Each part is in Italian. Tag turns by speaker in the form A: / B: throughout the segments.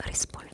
A: risponde.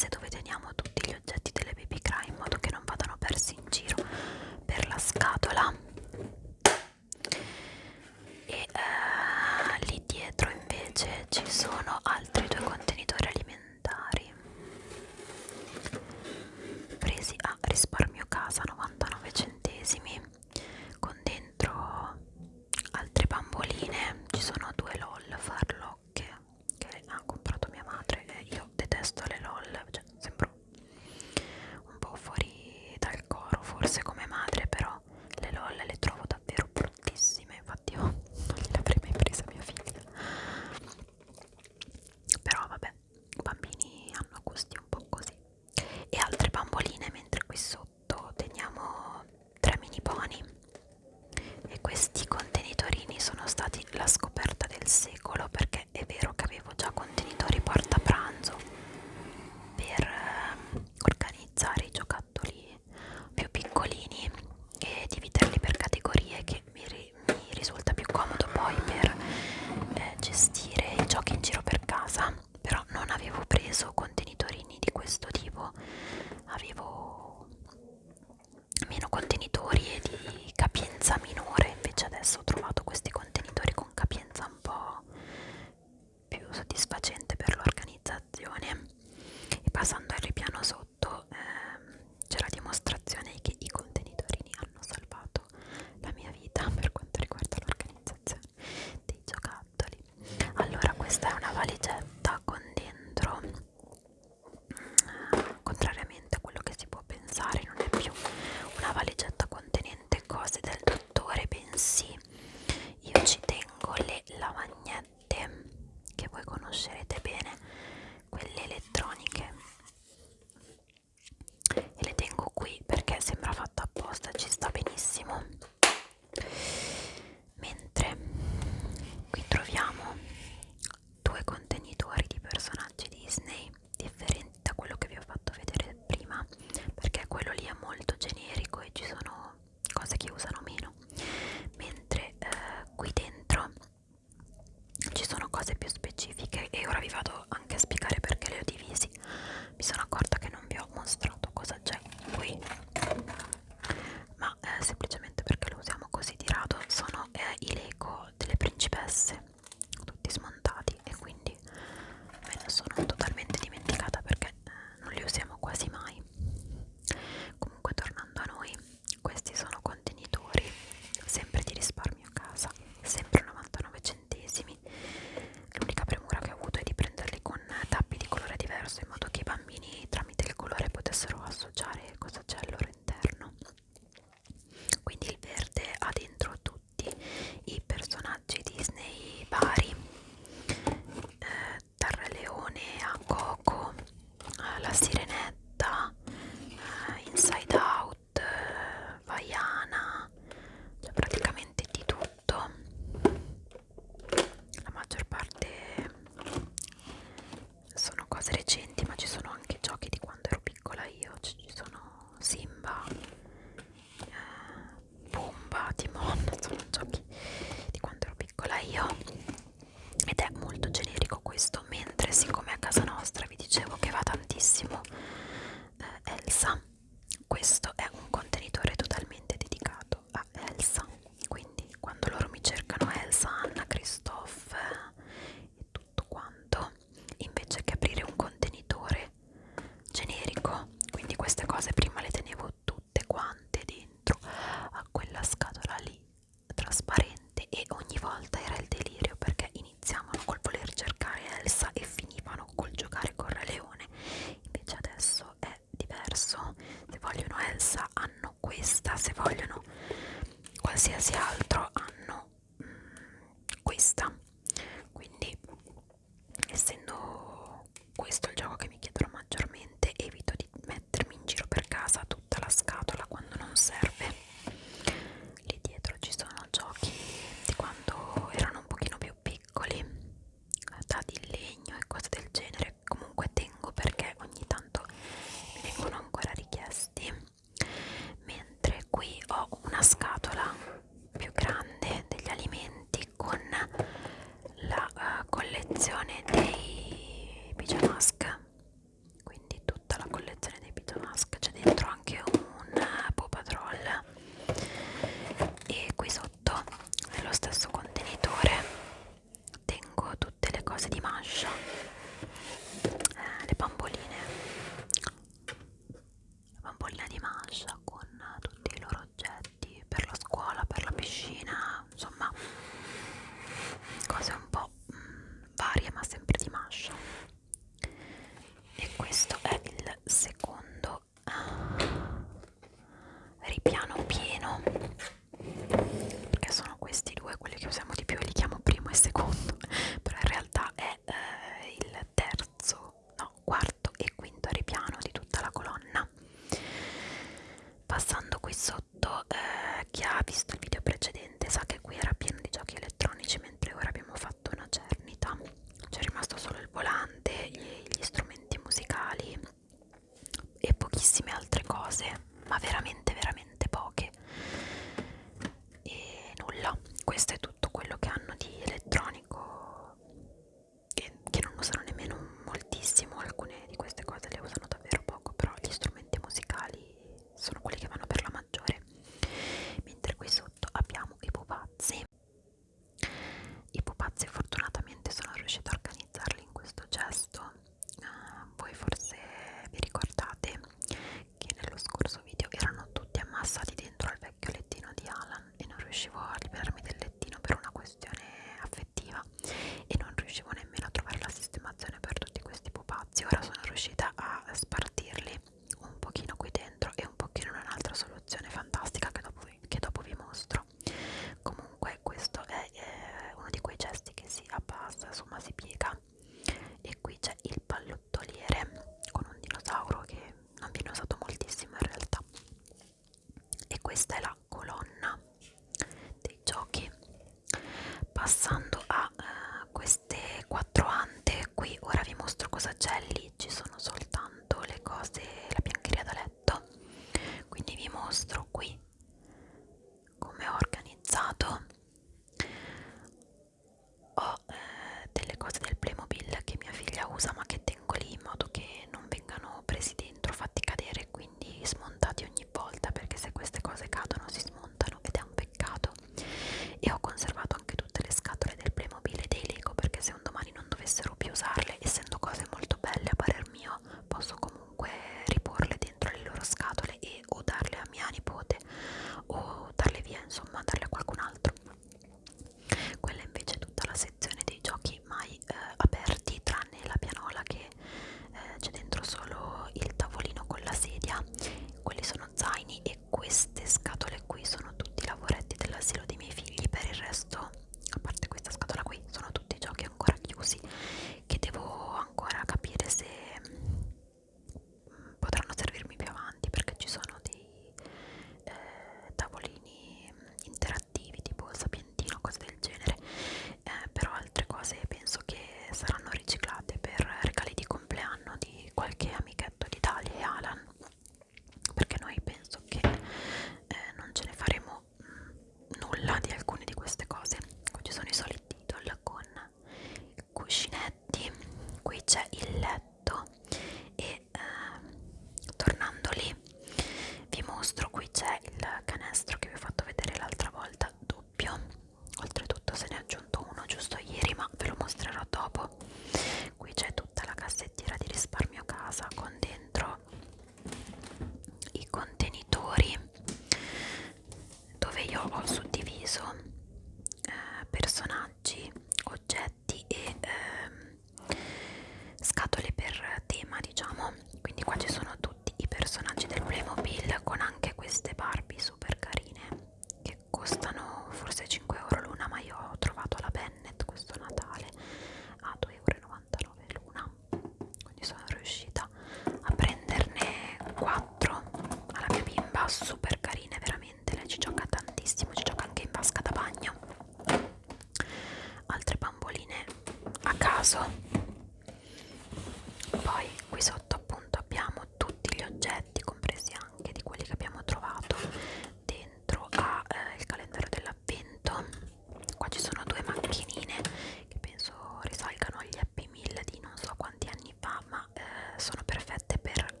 A: se dove teniamo tutti gli oggetti delle baby cry in modo che non vadano persi in giro. バスサンド。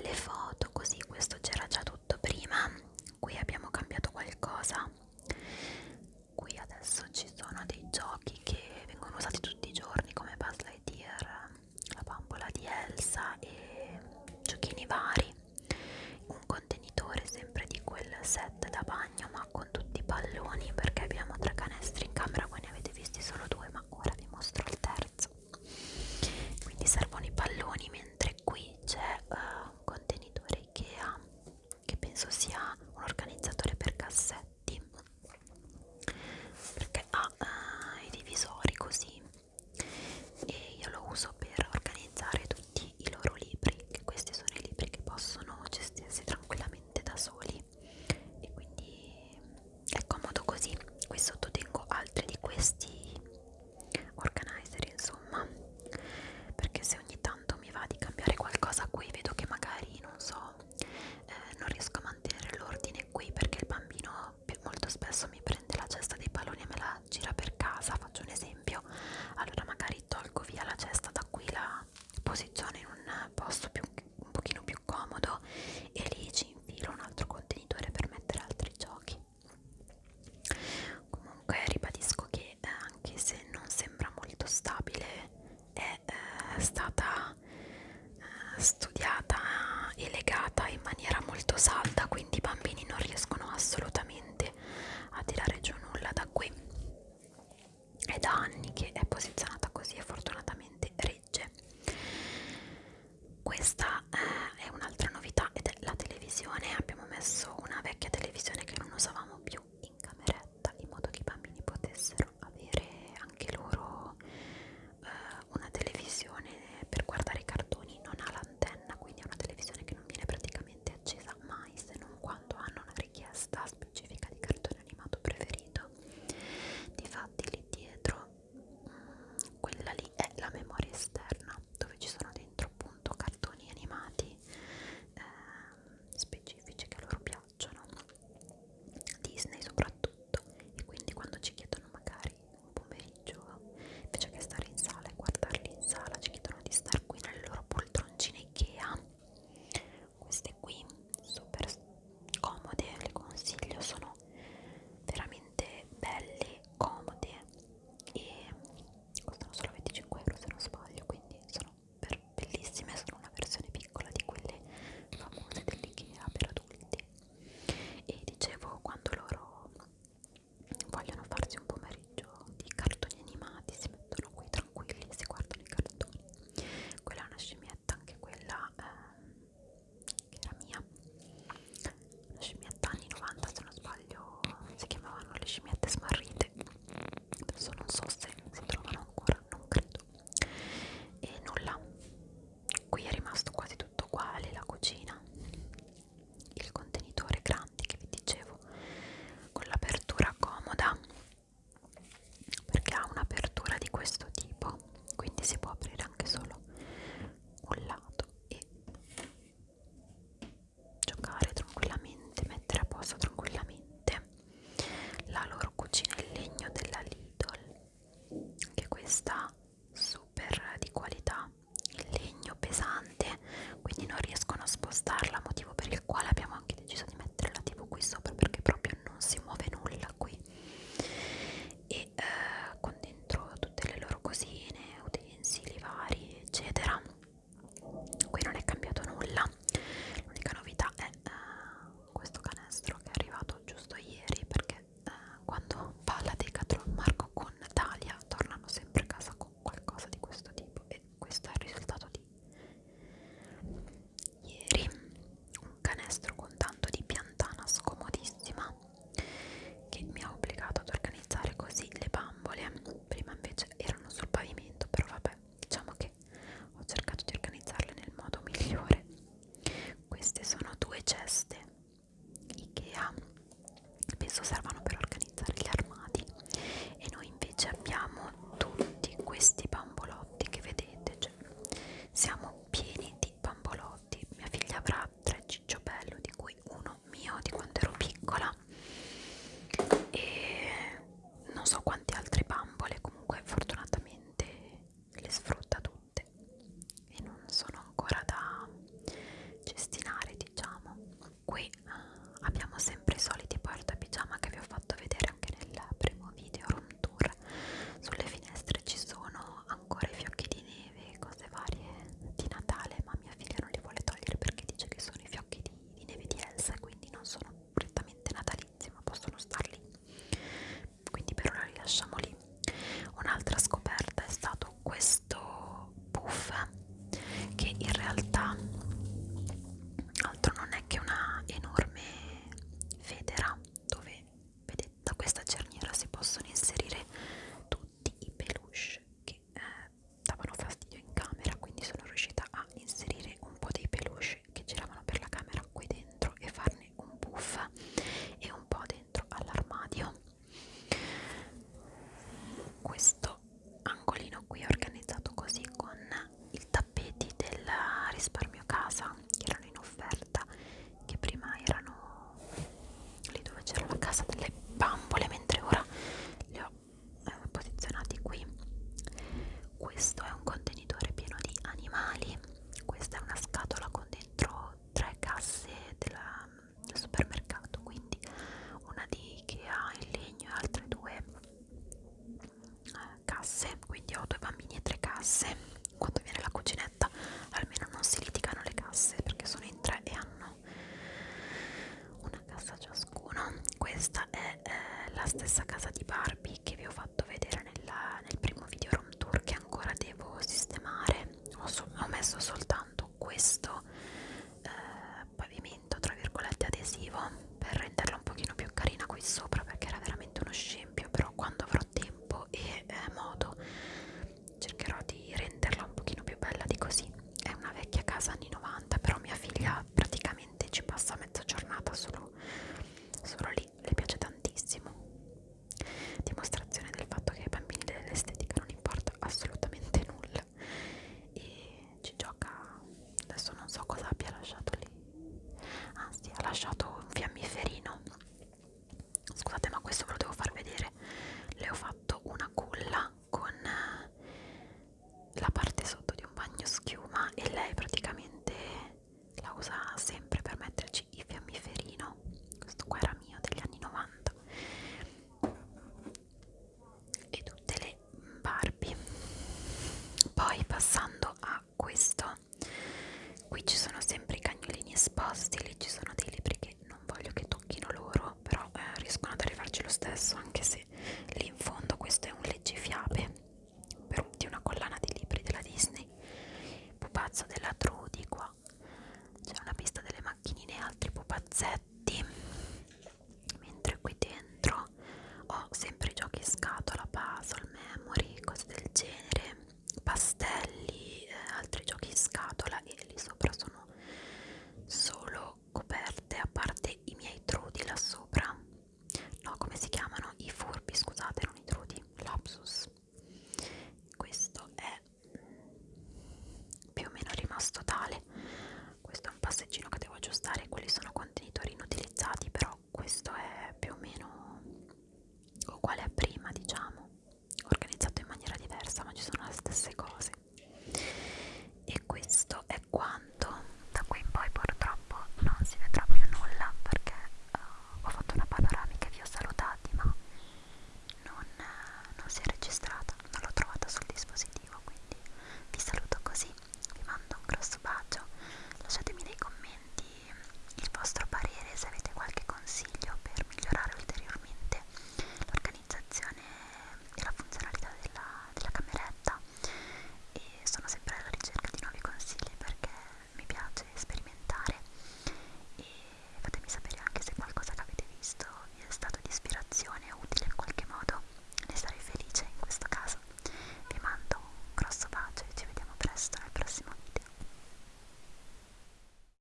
A: belle foto così questo c'era già tutto prima. Qui abbiamo cambiato qualcosa.